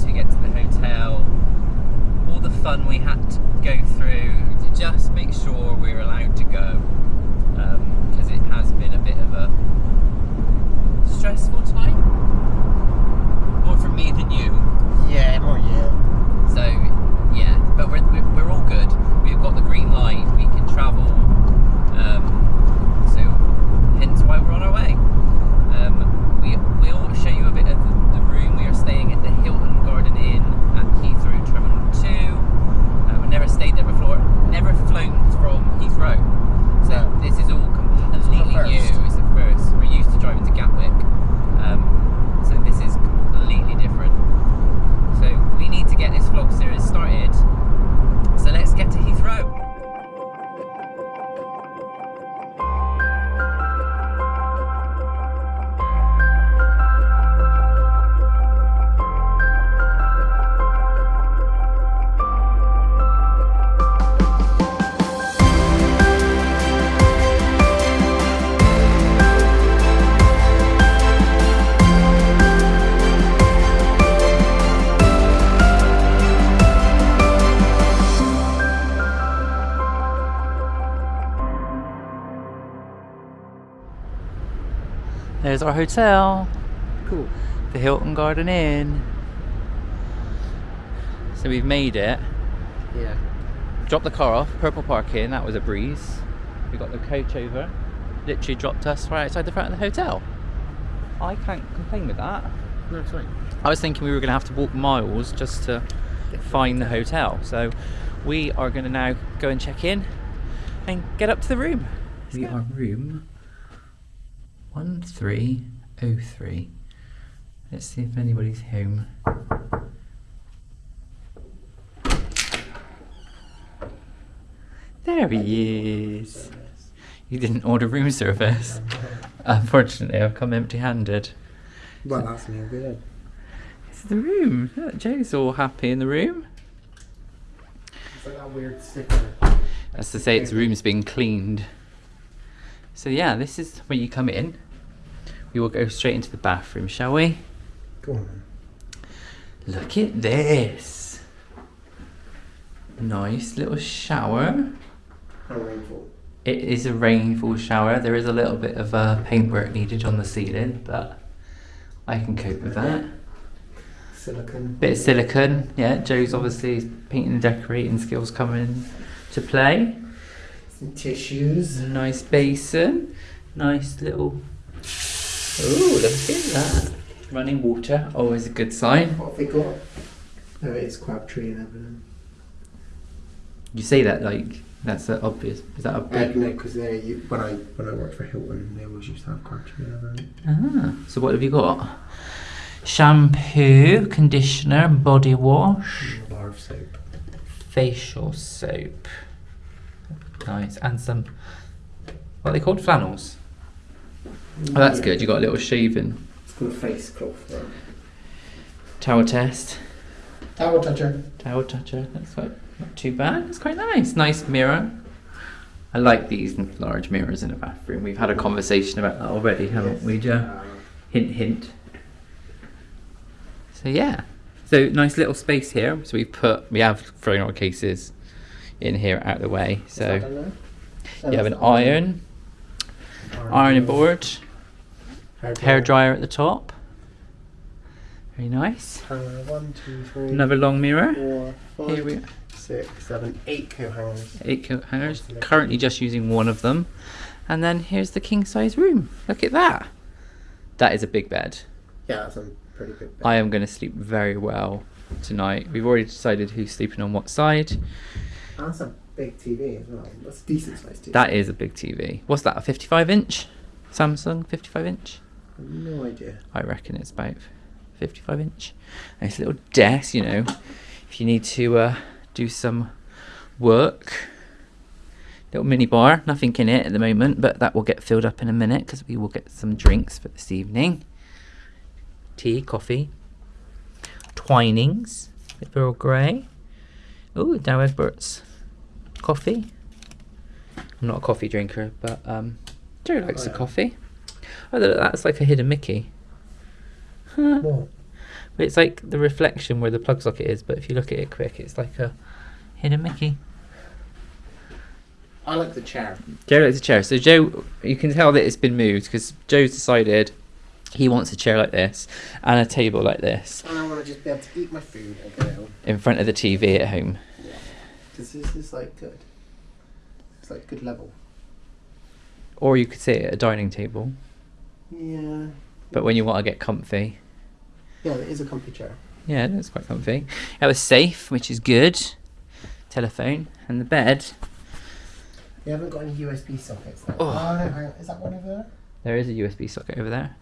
once we get to the hotel all the fun we had to go through to just make sure we're allowed to go, because it has been a bit of a stressful time, more for me than you. Yeah, more you. So yeah, but we're, we're, all good. We've got the green light. We can travel. Um, so hence why we're on our way. Um, we will show you a bit of the, room. We are staying at Hilton Inn at Heathrow Terminal Two. Uh, we've never stayed there before. Never flown from Heathrow. So this is all completely new. It's the first. We're used to driving to There's our hotel, Cool. the Hilton Garden Inn. So we've made it. Yeah. Dropped the car off, purple parking, that was a breeze. We got the coach over, literally dropped us right outside the front of the hotel. I can't complain with that. No, it's fine. I was thinking we were going to have to walk miles just to find the hotel. So we are going to now go and check in and get up to the room. We are room 1303. Let's see if anybody's home. There he is. You didn't order room service. Unfortunately, I've come empty handed. Well, that's no good. It's the room. Look, Joe's all happy in the room. It's like that weird sticker. That's to say its room's been cleaned. So yeah, this is where you come in. We will go straight into the bathroom, shall we? Go on. Look at this. Nice little shower. How rainfall. It is a rainfall shower. There is a little bit of uh, paintwork needed on the ceiling, but I can cope with that. Silicon. Bit of silicone, yeah. Joe's obviously painting and decorating skills coming to play. Some tissues. Nice basin. Nice little. Oh, look at that. Running water, always a good sign. What have they got? Oh, it's Crabtree and Evelyn. You say that like that's uh, obvious. Is that Uh, obvious? no, because when I when I worked for Hilton, they always used to have Crabtree and Evelyn. Ah, so what have you got? Shampoo, conditioner, body wash, bar of soap. facial soap. Nice, and some. What are they called? Flannels. Oh, that's Yeah. good. You got a little shaving It's called a face cloth. Right? towel test. Towel toucher. Towel toucher. That's quite not too bad. It's quite nice. Nice mirror. I like these large mirrors in a bathroom. We've had a conversation about that already, haven't we, Joe? Hint, hint. So yeah. So nice little space here. So we've put we have thrown our cases in here out of the way. is that done So you have an iron, ironing board, hair dryer at the top. Very nice. One, two, three, Another long mirror. four, Here we six, seven, eight coat hangers. eight coat hangers. Currently just using one of them. And then here's the king size room. Look at that. That is a big bed. Yeah, that's a pretty big bed. I am going to sleep very well tonight. We've already decided who's sleeping on what side. That's a big TV as well. That's a decent sized TV. That is a big TV. What's that? A 55 inch? Samsung 55 inch? No idea. I reckon it's about 55 inch. Nice little desk, you know, if you need to uh, do some work. Little mini bar, nothing in it at the moment, but that will get filled up in a minute because we will get some drinks for this evening. Tea, coffee, Twinings, Earl Grey. Oh, Douwe Egberts, coffee. I'm not a coffee drinker, but um, Joe likes the yeah. coffee. Oh, look, that's like a hidden Mickey. What? But it's like the reflection where the plug socket is, but if you look at it quick, it's like a hidden Mickey. I like the chair. Joe likes a chair. So Joe, you can tell that it's been moved because Joe's decided he wants a chair like this and a table like this And I want to just be able to eat my food and go in front of the TV at home. Because this is like good. It's like good level. Or you could sit at a dining table, Yeah. but when you want to get comfy, Yeah, it is a comfy chair. yeah, it's quite comfy. It was safe, which is good. Telephone and the bed. You haven't got any USB sockets though. Oh. Oh, no, hang on. Is that one over there? There is a USB socket over there.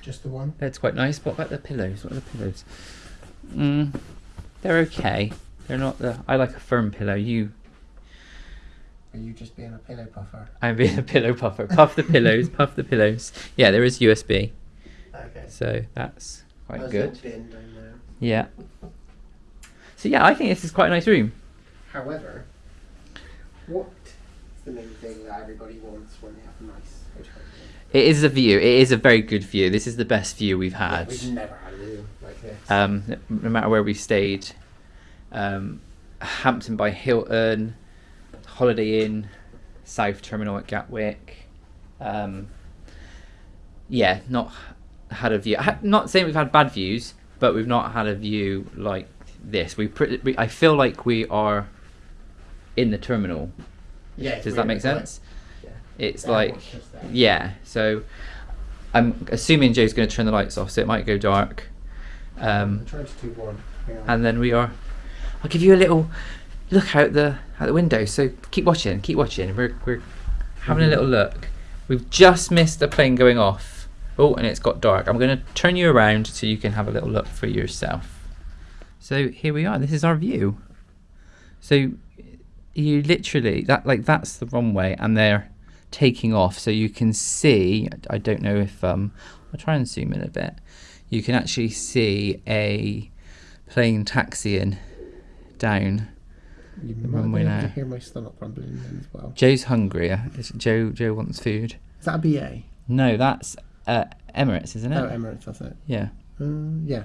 Just the one? That's quite nice. What about the pillows? What are the pillows? Mm, they're okay. They're not the. I like a firm pillow. You, Are you just being a pillow puffer? I'm being a pillow puffer. Puff the pillows. Puff the pillows. Yeah, there is USB, Okay. so that's quite There's good. little bin down there. Yeah. So yeah, I think this is quite a nice room. However, what is the main thing that everybody wants when they have a nice hotel room? It is a view. It is a very good view. This is the best view we've Yeah, had. we've never had a view like this. um, no matter where we stayed. Um, Hampton by Hilton, Holiday Inn, South Terminal at Gatwick. Um, yeah, not had a view. Not saying we've had bad views, but we've not had a view like this. We, we I feel like we are in the terminal. yeah, Does that make it's like- sense? yeah. It's The like airport's just there. yeah. So I'm assuming Joe's going to turn the lights off, so it might go dark. Um, I'm trying to do one. And then we are. I'll give you a little look out the out the window. So keep watching, keep watching. We're we're having a little look. We've just missed a plane going off. Oh, and it's got dark. I'm going to turn you around so you can have a little look for yourself. So here we are. This is our view. So you literally that like that's the runway, and they're taking off. So you can see. I don't know if um. I'll try and zoom in a bit. You can actually see a plane taxiing down. you the runway able to hear my stomach rumbling as well. Joe's hungry. is- Joe Joe wants food. Is that a BA? No, that's uh, Emirates, isn't it? Oh, Emirates, that's it. yeah, Uh, yeah.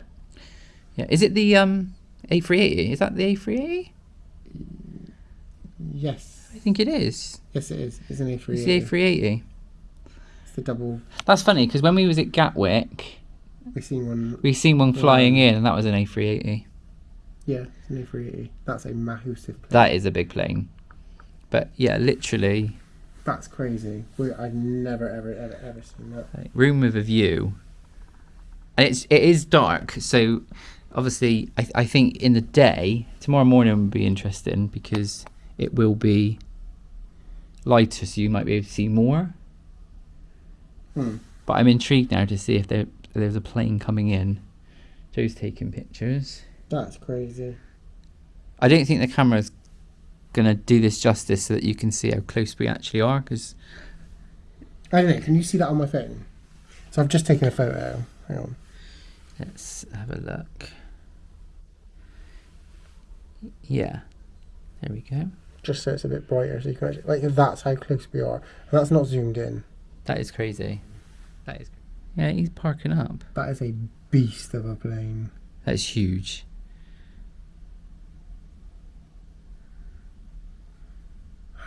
yeah. Is it the um A380? Is that the A380? Yes. I think it is. Yes, it is. It's an A380. It's the A380. It's the double. That's funny because when we was at Gatwick, We've seen one. we seen one flying Yeah. in, and that was an A380. Yeah, it's an A380. That's a massive plane. That is a big plane. But yeah, literally That's crazy. We, I've never, ever, ever, ever seen that. room with a view. And it's it is dark, so obviously I I think in the day tomorrow morning will be interesting because it will be lighter, so you might be able to see more. Hmm. But I'm intrigued now to see if there there's a plane coming in. Joe's taking pictures. That's crazy. I don't think the camera's gonna do this justice so that you can see how close we actually are because I don't know. Can you see that on my phone? So I've just taken a photo. Hang on. Let's have a look. Yeah. There we go. Just so it's a bit brighter, so you can actually like that's how close we are. And that's not zoomed in. That is crazy. That is. Yeah, he's parking up. That is a beast of a plane. That's huge.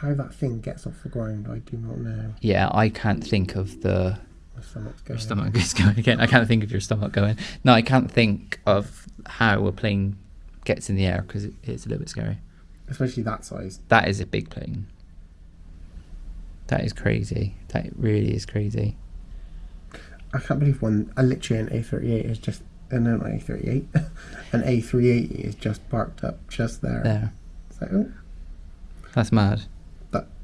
How that thing gets off the ground, I do not know. Yeah, I can't think of the. My stomach's going. Your stomach is going again. I can't think of your stomach going. No, I can't think of how a plane gets in the air because it, it's a little bit scary. Especially that size. That is a big plane. That is crazy. That really is crazy. I can't believe one. I literally an A38 is just. Uh, no, not A38. an A380 is just parked up just there. There. It's like, oh, That's mad.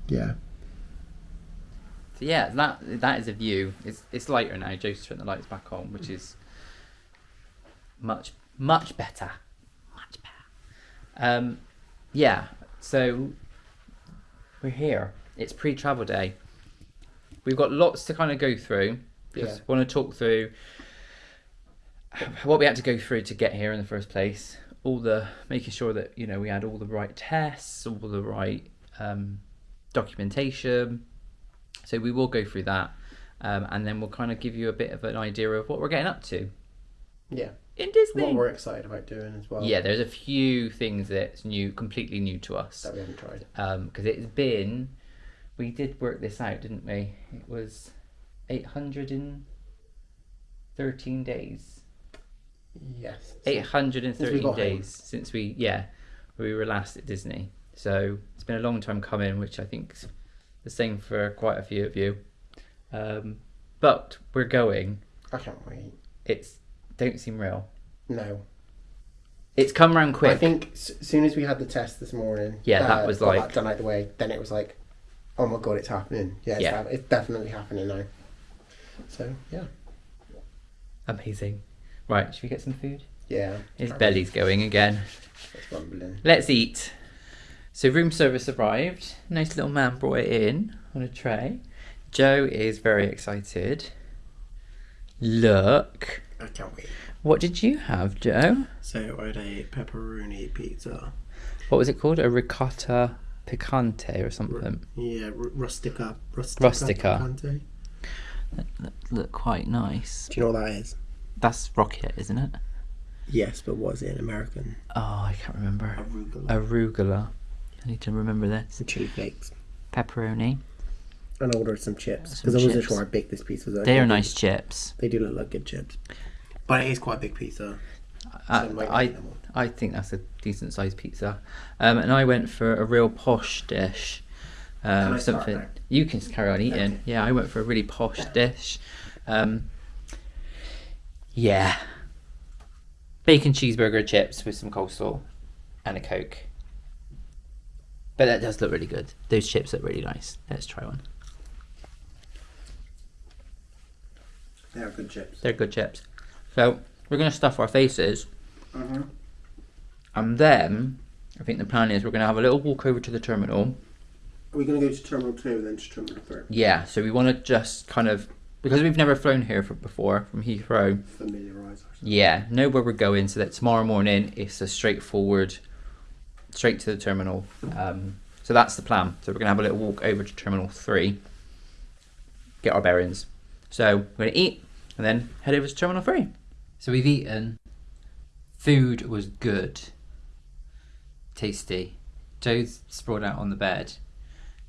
But yeah. So yeah, that that is a view. It's it's lighter now. Joe's turned the lights back on, which is much much better, much better. Um, yeah. So we're here. It's pre-travel day. We've got lots to kind of go through. Just Yeah. want to talk through what we had to go through to get here in the first place. All the making sure that you know we had all the right tests, all the right um, documentation. So we will go through that, um, and then we'll kind of give you a bit of an idea of what we're getting up to Yeah. in Disney. What we're excited about doing as well. yeah, there's a few things that's new, completely new to us, That we haven't tried. because it's been. We did work this out, didn't we? It was eight hundred and thirteen days. Yes. Eight hundred and Since we thirteen got home. days since we yeah we were last at Disney. So it's been a long time coming, which I think's the same for quite a few of you. Um, but we're going. I can't wait. It's don't seem real. No. It's come round quick. I think as soon as we had the test this morning, Yeah, that was like- that done out the way. Then it was like, oh my god, it's happening. Yeah, it's, Yeah. hap- it's definitely happening now. So yeah, Amazing. Right, should we get some food? yeah. His belly's going again. It's rumbling. Let's eat. So room service arrived. Nice little man brought it in on a tray. Joe is very excited. Look. I can't wait. What did you have, Joe? So I had a pepperoni pizza. What was it called? A ricotta picante or something. Yeah, r- rustica. Rustica. Rustica. picante. Look, look quite nice. Do you know what that is? That's rocket, isn't it? Yes, but what is it in American? Oh, I can't remember. Arugula. Arugula. I need to remember this. Some chili flakes. Pepperoni. And I ordered some chips because I wasn't chips. sure how big this pizza was. They are nice chips. They do look like good chips. But it is quite a big pizza. I, so I, be them all. I think that's a decent sized pizza. Um, and I went for a real posh dish. Um, something you can carry on eating. Okay. Yeah, I went for a really posh dish. Um, yeah, bacon cheeseburger, chips with some coleslaw, and a coke. But that does look really good. Those chips look really nice. Let's try one. They are good chips. They're good chips. So we're gonna stuff our faces, Mm-hmm. and then I think the plan is we're gonna have a little walk over to the terminal. Are we going to go to Terminal 2 then to Terminal 3? Yeah, so we want to just kind of because we've never flown here for, before from Heathrow. Familiarise ourselves. Yeah, know where we're going, so that tomorrow morning it's a straightforward, straight to the terminal. Um, so that's the plan. So we're gonna have a little walk over to Terminal Three, get our bearings. So we're gonna eat and then head over to Terminal Three. So we've eaten. Food was good. Tasty. Joe's sprawled out on the bed.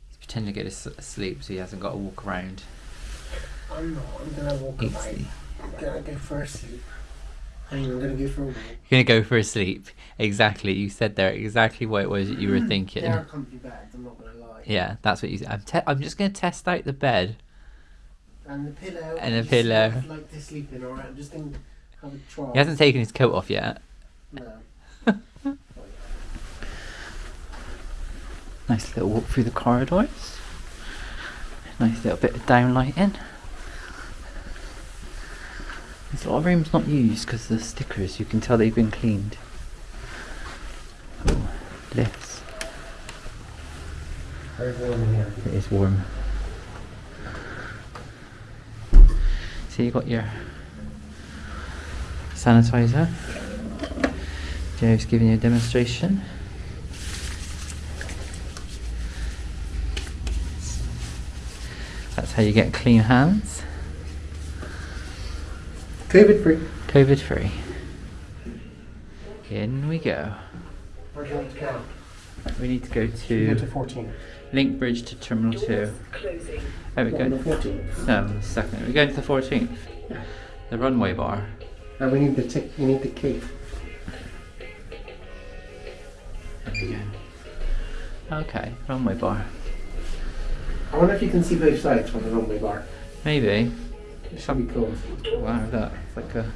He's pretending to get as- asleep so he hasn't got to walk around. I'm not. I'm going to walk Eat about. I'm going to go for a sleep. I'm to go for a walk. You're gonna go for a sleep. Exactly. You said there exactly what it was that you were mm. thinking. They are comfy beds, I'm not to lie. Yeah, that's what you said. I'm, te- I'm just gonna test out the bed. And the pillow. And the pillow. Like to sleep in, alright? I'm just to have a try. He hasn't taken his coat off yet. No. Nice little walk through the corridors. Nice little bit of downlighting. Lot of rooms not used because the stickers. You can tell they've been cleaned. Oh, lifts. Very warm in here. It is warm. So you got your sanitizer. Joe's giving you a demonstration. That's how you get clean hands. COVID free. COVID free. In we go. Where do you want to go? We need to go Go to to 14. Link Bridge to Terminal 2. There we go. No, the um, second. We're going to the 14th. The runway bar. And we need the tick. You need the key. There we go. Okay, runway bar. I wonder if you can see both sides from the runway bar. Maybe. Should be cool. Wow, that it's like a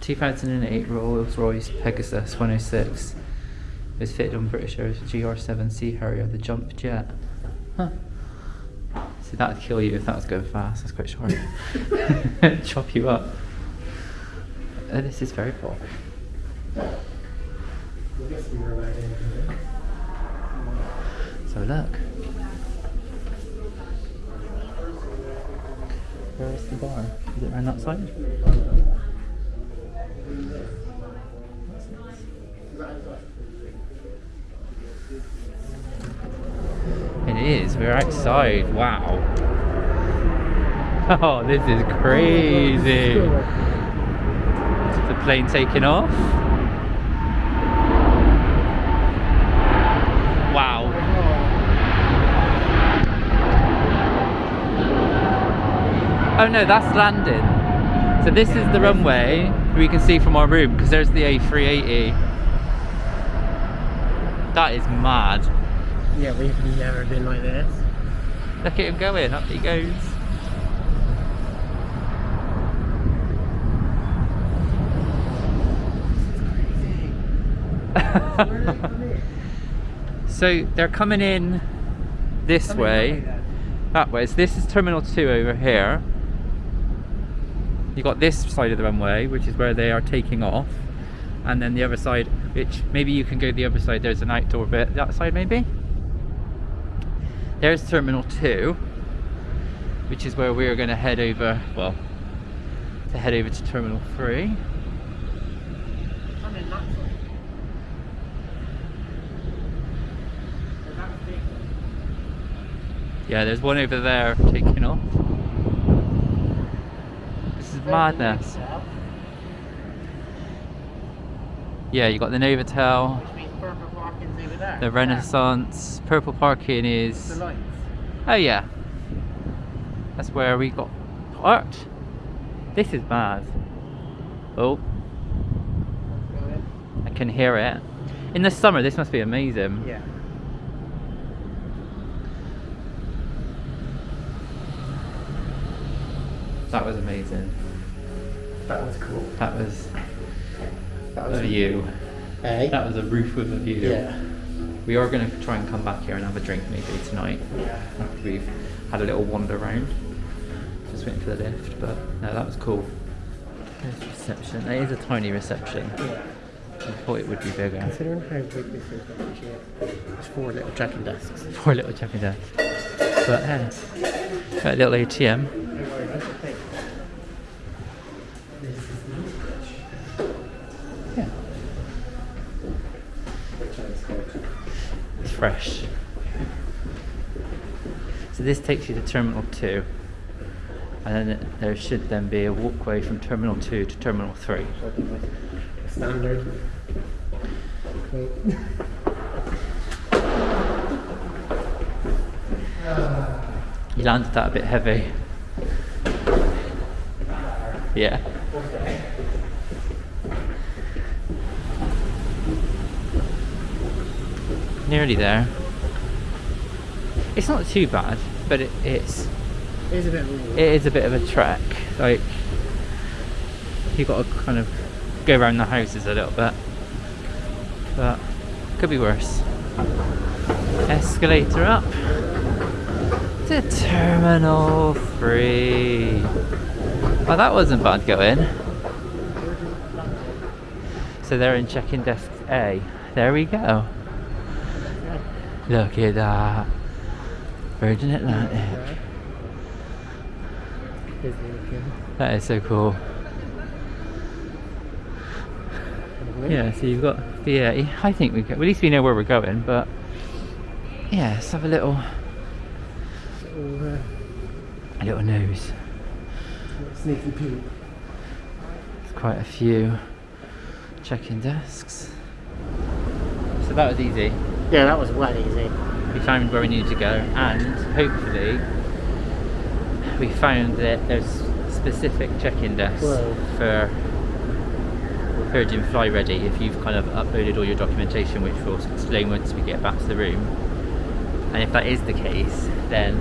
2008 Rolls Royce Pegasus 106. It was fitted on British Airways GR7C Harrier, the jump jet. Huh. See, that'd kill you if that was going fast. That's quite short. Chop you up. Uh, this is very here. So look. Where's the bar? Is it around that side? It is. We're outside. Wow. Oh, this is crazy. Is the plane taking off? Wow. Oh no, that's landing. So this is the runway we can see from our room because there's the A380. That is mad. Yeah, we've never been like this. Look at him going, up he goes. so they're coming in this way, that way. So this is Terminal 2 over here. You got this side of the runway, which is where they are taking off. And then the other side, which maybe you can go the other side, there's an outdoor bit. That side maybe? There's Terminal 2, which is where we're going to head over, well, to head over to Terminal 3. Yeah, there's one over there taking off. Madness. Yeah, you got the Novotel, the Renaissance, Purple Parking is... Oh yeah. That's where we got parked. This is bad. Oh, I can hear it. In the summer, this must be amazing. Yeah. That was amazing. That was cool. That was That a view. Eh? That was a roof with a view. yeah. We are going to try and come back here and have a drink maybe tonight Yeah. after we've had a little wander around. Just waiting for the lift, but no, that was cool. There's reception. It is a tiny reception. Yeah. I thought it would be bigger. Considering how big this is, actually, it's four little checking desks. Four little checking desks. But hey, got a little ATM. Yeah. It's fresh. So this takes you to Terminal 2. And then there should then be a walkway from Terminal 2 to Terminal 3. Standard. You landed that a bit heavy. Yeah. Nearly there. It's not too bad, but it, it's It is a bit of it is a bit of a trek. Like you got to kind of go around the houses a little bit, but could be worse. Escalator up to Terminal Three. Oh, that wasn't bad going. So they're in check-in desk A. There we go. Look at that. Virgin Atlantic. That is so cool. Yeah, so you've got the I think we go, at least we know where we're going, but yeah, let's have a little Little, uh, a little nose. sneaky peek. There's quite a few check-in desks. So that was easy. Yeah, that was well easy. We found where we needed to go, and hopefully we found that there's specific check-in desks Whoa. for Virgin Fly Ready if you've kind of uploaded all your documentation, which we'll explain once we get back to the room. And if that is the case, then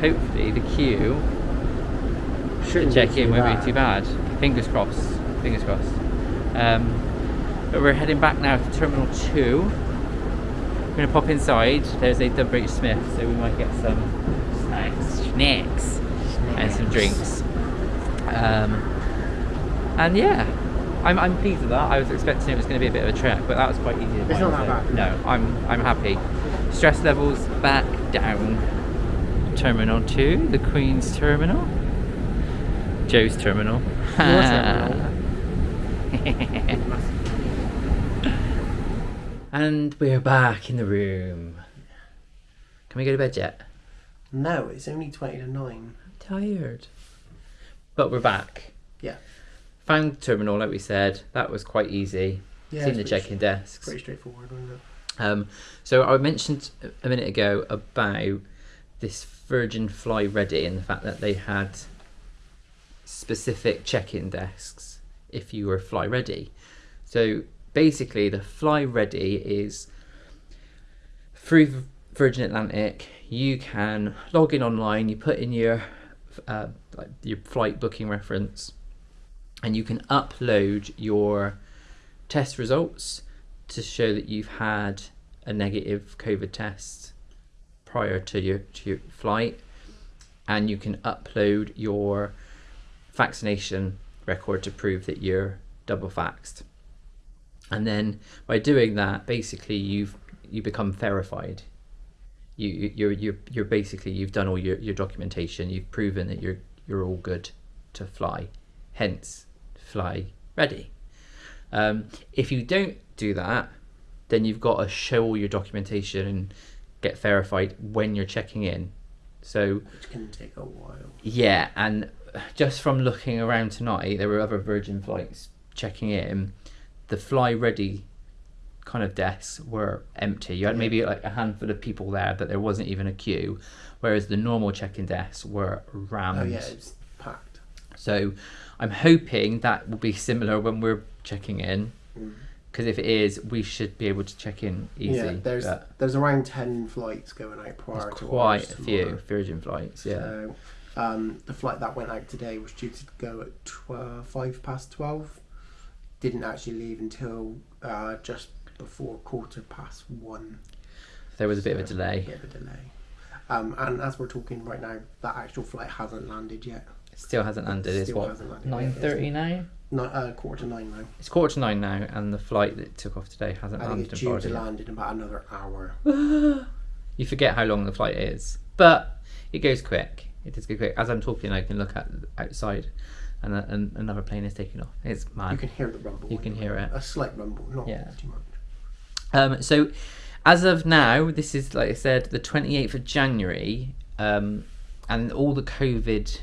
hopefully the queue Shouldn't check in won't bad. be too bad. Fingers crossed. Fingers crossed. Um, but we're heading back now to Terminal 2. We're to pop inside. There's a WH Smith, so we might get some snacks, snacks and some drinks. Um, and yeah, I'm, I'm pleased with that. I was expecting it was going to be a bit of a trek, but that was quite easy. to It's find, not that so bad. No, I'm, I'm happy. Stress levels back down. Terminal 2, the Queen's Terminal. Joe's Terminal. Terminal. and we're back in the room. Can we go to bed yet? No, it's only 20 to 9. Tired. But we're back. Yeah. Found the terminal, like we said. That was quite easy. Yeah, Seen the check-in desks. Pretty straightforward, wasn't it? Um, so I mentioned a minute ago about this Virgin Fly Ready and the fact that they had specific check-in desks if you were Fly Ready. So basically, the Fly Ready is through Virgin Atlantic. You can log in online. You put in your uh, like your flight booking reference, and you can upload your test results to show that you've had a negative COVID test prior to your to your flight, and you can upload your vaccination record to prove that you're double vaxxed. And then by doing that, basically you've you become verified. You you- you're you're you're basically you've done all your, your documentation. You've proven that you're you're all good to fly. Hence, fly ready. Um, if you don't do that, then you've got to show all your documentation and get verified when you're checking in. So Which can take a while. yeah, and just from looking around tonight, there were other Virgin flights checking in. The fly ready kind of desks were empty. You had maybe like a handful of people there, but there wasn't even a queue. Whereas the normal check-in desks were rammed. Oh, yeah, it's packed. So I'm hoping that will be similar when we're checking in. Mm. Because if it is, we should be able to check in easy. Yeah, there's there's around 10 flights going out prior to quite a few tomorrow. Virgin flights. Yeah. So, um, the flight that went out today was due to go at tw- five past twelve. Didn't actually leave until uh, just before quarter past one. there was a bit of a So, delay. bit of a delay. Um, and as we're talking right now, that actual flight hasn't landed yet. It still hasn't landed. It's Still what hasn't landed yet. nine thirty now. Not uh, quarter to nine now. It's quarter to nine now, and the flight that took off today hasn't I think landed it's in due to land in about another hour. You forget how long the flight is, but it goes quick. It does go quick. As I'm talking, I can look at outside, and, a, and another plane is taking off. It's mad. You can hear the rumble. You can hear it. A slight rumble, not Yeah. too much. Um, so, as of now, this is like I said, the 28th of January, um, and all the COVID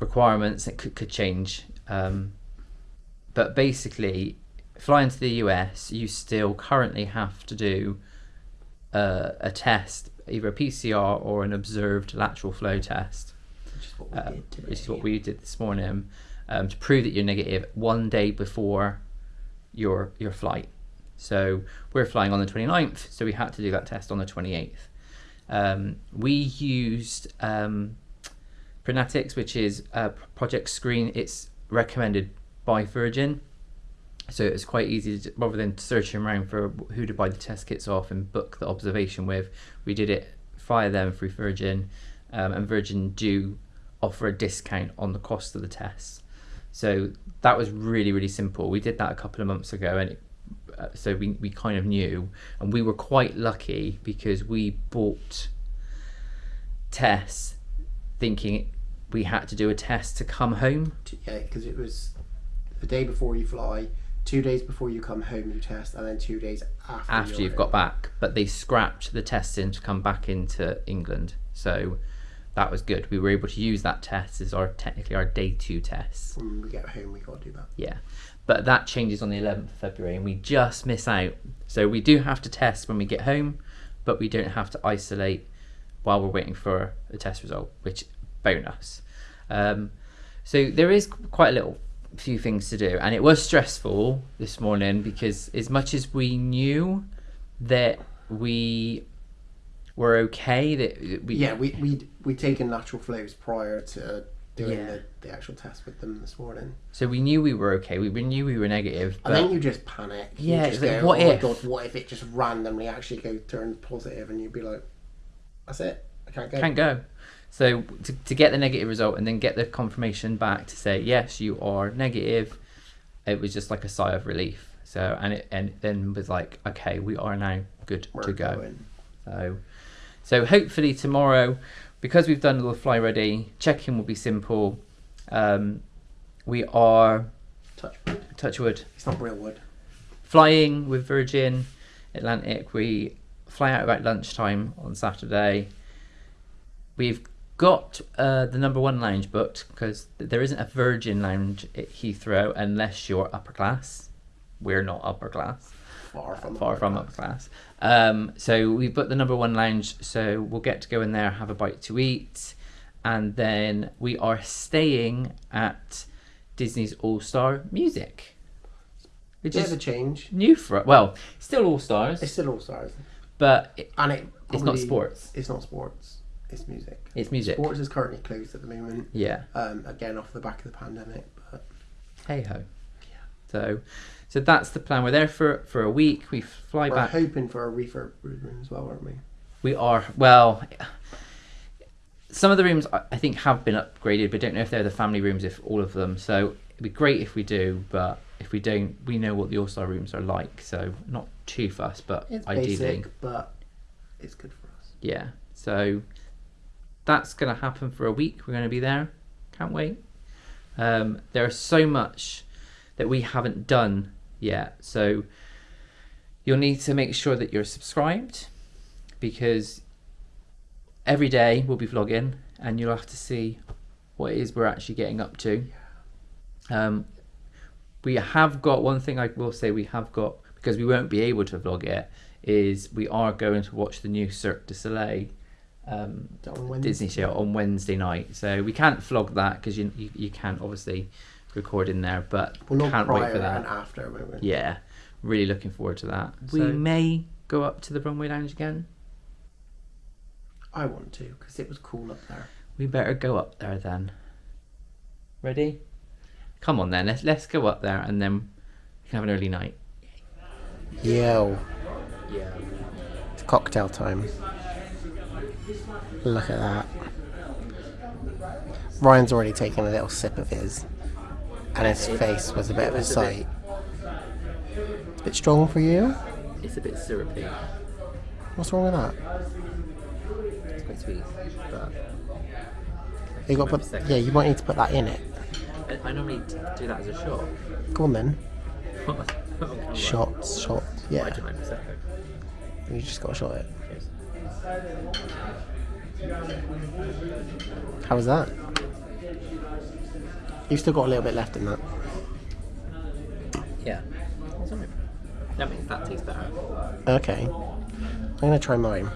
requirements it could, could change. Um, but basically, flying to the US, you still currently have to do uh, a test, either a PCR or an observed lateral flow test Which is what we uh, did today. which is what we did this morning, um, to prove that you're negative one day before your your flight. So we're flying on the 29th, so we had to do that test on the 28th. Um, we used um, which is a Project Screen. It's recommended by Virgin, so it's quite easy to, rather than searching around for who to buy the test kits off and book the observation with. We did it via them through Virgin, um, and Virgin do offer a discount on the cost of the tests. So that was really really simple. We did that a couple of months ago, and it, uh, so we we kind of knew, and we were quite lucky because we bought tests thinking we had to do a test to come home. Yeah, because it was the day before you fly, two days before you come home you test, and then two days after. after you've got back, but they scrapped the testing to come back into England. So that was good. We were able to use that test as our technically our day two test. When we get home, we got to do that. Yeah. But that changes on the 11th of February and we just miss out. So we do have to test when we get home, but we don't have to isolate while we're waiting for a test result, which bonus. Um, so there is quite a little few things to do and it was stressful this morning because as much as we knew that we were okay. That we Yeah, we we we taken lateral flows prior to doing Yeah. the, the actual test with them this morning. so we knew we were okay. We we knew we were negative. I think you just panic. Yeah, just it's like, go, what oh if? my god, what if it just randomly actually go turn positive and you'd be like, that's it, I can't go. can't go. So to, to get the negative result and then get the confirmation back to say yes, you are negative, it was just like a sigh of relief. So and it and then was like, okay, we are now good We're to go. going. So, so hopefully tomorrow, because we've done a little fly ready, check-in will be simple. Um, we are Touch wood. touch wood It's not real wood. flying with Virgin Atlantic. We fly out about lunchtime on Saturday. We've got uh, the number one lounge booked because there isn't a Virgin lounge at Heathrow unless you're upper class. We're not upper class Far from far upper from class. upper class. Um, so we've booked the number one lounge, so we'll get to go in there, have a bite to eat, and then we are staying at Disney's All Star Music, which Bit is of a change. new for. Well, still All Stars, It's still all stars, but it, and it it's not probably- sports. It's not sports. It's music. It's music. Sports is currently closed at the moment. Yeah. Um, again off the back of the pandemic, but Hey ho. Yeah. So, so that's the plan. We're there for for a week. We fly back. we're hoping for a refurb room as well, aren't we? We are well. Some of the rooms I think have been upgraded, but don't know if they're the family rooms. If all of them, so it'd be great if we do. But if we don't, we know what the All Star rooms are like, so not too fussed. But It's ideally, basic, but it's good for us. yeah. So that's gonna happen for a week. We're gonna be there. Can't wait. Um, there's so much that we haven't done yet, so you'll need to make sure that you're subscribed because every day we'll be vlogging and you'll have to see what it is we're actually getting up to. Um, we have got one thing I will say we have got because we won't be able to vlog it is we are going to watch the new Cirque du Soleil um, Is that on Wednesday? Disney show on Wednesday night. So we can't vlog that because you, you you can't obviously record in there, but Well, not can't wait for that. after. won't? Yeah, really looking forward to that. we So- may go up to the runway lounge again. I want to because it was cool up there. We better go up there then. Ready? Come on then. Let's let's go up there and then we can have an early night. Yo, Yeah. it's cocktail time. Look at that. Ryan's already taken a little sip of his, and his face was a bit of a was a bit- sight. It's a bit strong for you. It's a bit syrupy. What's wrong with that? It's quite sweet, but You got put. Yeah, you might need to put that in it. I, I normally do that as a shot. Go on then. Shot. Shots. I Yeah, don't mind prosecco. you just got to shot it. Cheers. How was that? You've still got a little bit left in that. Yeah. That makes that taste better. Okay. I'm gonna try mine.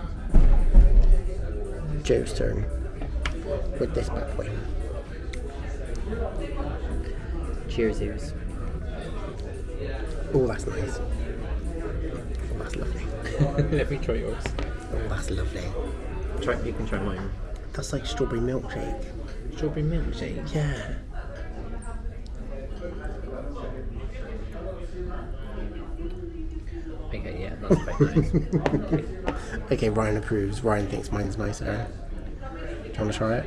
Joe's turn. With this bad boy. Cheers, ears. Oh, that's nice. Oh, that's lovely. Let me try yours. Oh, that's lovely. Try. You can try mine. That's like strawberry milkshake. Strawberry milkshake. Yeah. Okay, yeah, that's quite nice. Okay, Ryan approves. Ryan thinks mine's nicer. Do you want to try it?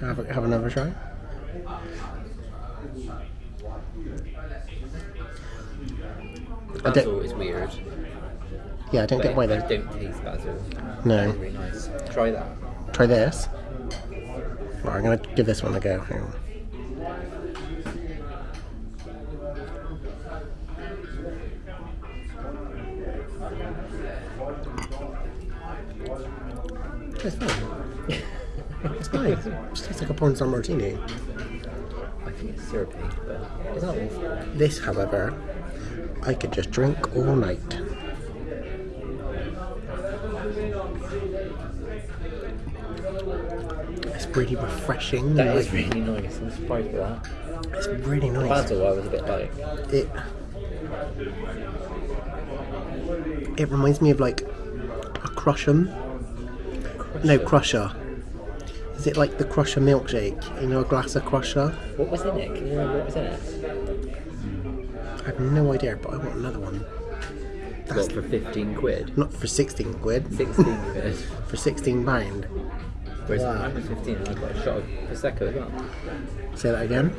Have, a, have another try? Basil is weird. Yeah, I don't get why they. don't taste basil. No. Really nice. Try that. Try this. Right, I'm gonna give this one a go. Hang on. It's fine. It's nice. It just tastes like a porn star martini. I think it's syrupy, but it's not awful. This, however, I could just drink all night. It's really refreshing. That is really nice. I'm surprised with that. It's really nice. Basil, I was a bit like. It it reminds me of like a crush'em No, Crusher. Is it like the Crusher milkshake? You know, a glass of Crusher? What was in it? Can you remember what was in it? I have no idea, but I want another one. That's What, for 15 quid? not for 16 quid, 16 quid. for 16 pound. Whereas Wow. mine was 15 and I got a shot of Prosecco as well. Say that again.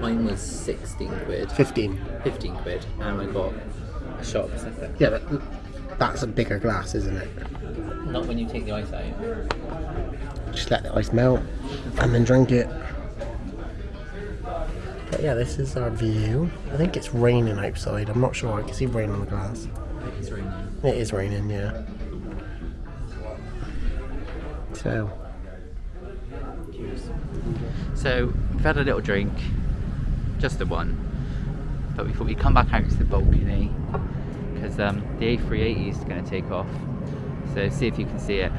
Mine was 16 quid, 15. 15 quid, and I got a shot of Prosecco. Yeah, but that's a bigger glass, isn't it? Not when you take the ice out. Just let the ice melt and then drink it. But yeah, this is our view. I think it's raining outside. I'm not sure. I can see rain on the glass. It's raining. It is raining, yeah. So, So we've had a little drink, just the one, but we thought we'd come back out to the balcony because um, the A380 is going to take off. So see if you can see it.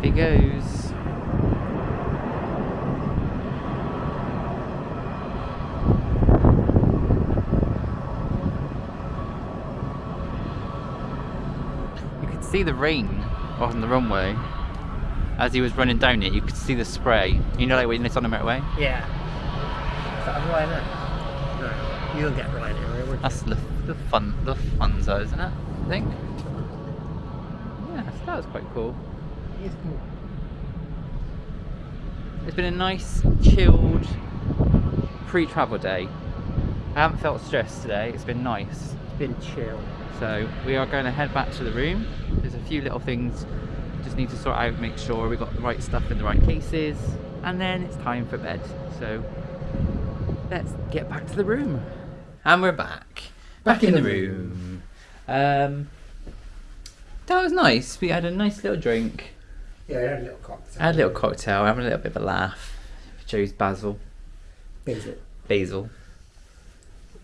It goes. You could see the rain on the runway as he was running down it. You could see the spray. You know, like when it's on the motorway. yeah. Is a Ryanair? No, you don't get would? That's the, the fun, the funzo, isn't it? I think. Yeah, so that was quite cool. It's cool. It's been a nice, chilled pre-travel day. I haven't felt stressed today. It's been nice. Been chill. So we are going to head back to the room. There's a few little things just need to sort out, make sure we got the right stuff in the right cases, and then it's time for bed. So let's get back to the room. And we're back. Back, in, the room. Um, that was nice. We had a nice little drink. Yeah, I had a little cocktail. I had a little cocktail, having a little bit of a laugh. Joe's basil. Basil. basil.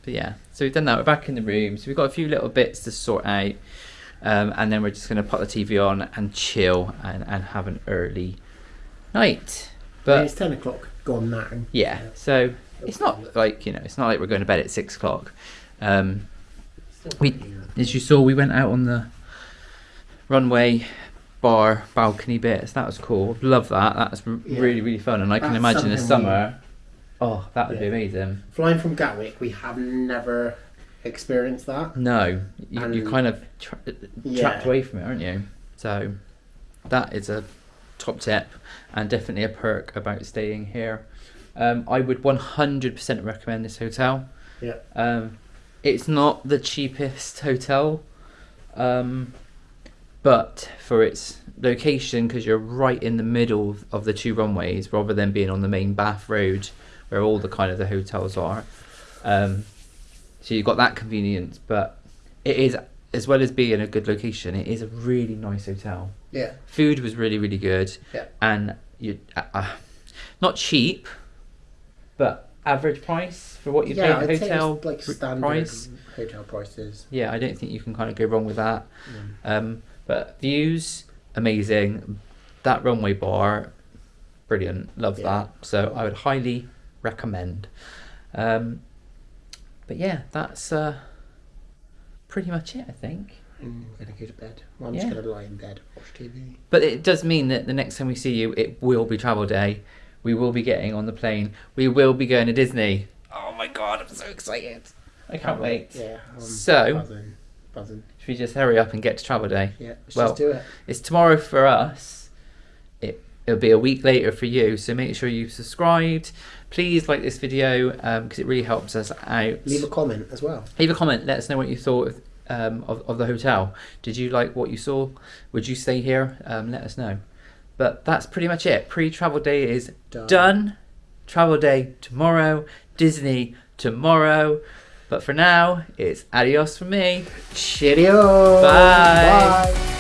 But yeah, so we've done that. We're back in the room. So we've got a few little bits to sort out. Um, and then we're just going to put the TV on and chill and, and have an early night. But But it's 10 o'clock gone now. yeah, so it's not like, you know, it's not like we're going to bed at six o'clock. Um, we, as you saw, we went out on the runway bar balcony bits. That was cool. Love that. That's Yeah. really, really fun. And I can That's imagine this we- summer. Oh, that would be amazing. Flying from Gatwick, we have never experienced that. No, you, you're kind of tra- Yeah. trapped away from it, aren't you? So that is a top tip and definitely a perk about staying here. Um, I would 100% recommend this hotel. Yeah. Um, it's not the cheapest hotel, um, but for its location, because you're right in the middle of the two runways, rather than being on the main Bath Road, where all the kind of the hotels are. Um, so you've got that convenience, but it is as well as being a good location. It is a really nice hotel. Yeah. Food was really really good, Yeah. and you uh, uh, not cheap, but average price for what you yeah, pay say hotel it's like standard price. hotel prices. Yeah, I don't think you can kind of go wrong with that. Mm. Um, but views amazing. That runway bar, brilliant. Love Yeah. that. So I would highly recommend. Um, but yeah, that's uh, pretty much it, I think. I'm gonna go to bed. Well, I'm Yeah. just gonna lie in bed, watch TV. But it does mean that the next time we see you, it will be travel day. We will be getting on the plane. We will be going to Disney. Oh my god, I'm so excited! I can't wait. Yeah. I'm So- buzzing, buzzing. Should we just hurry up and get to travel day? Yeah. Let's Well- just do it. It's tomorrow for us. It it'll be a week later for you. So make sure you've subscribed. Please like this video because it really helps us out. Leave a comment as well. Leave a comment. Let us know what you thought of, um, of, of the hotel. Did you like what you saw? Would you stay here? Um, let us know. But that's pretty much it. Pre-travel day is Done. done. Travel day tomorrow. Disney tomorrow. But for now, it's adios from me. Cheerio. Bye. Bye.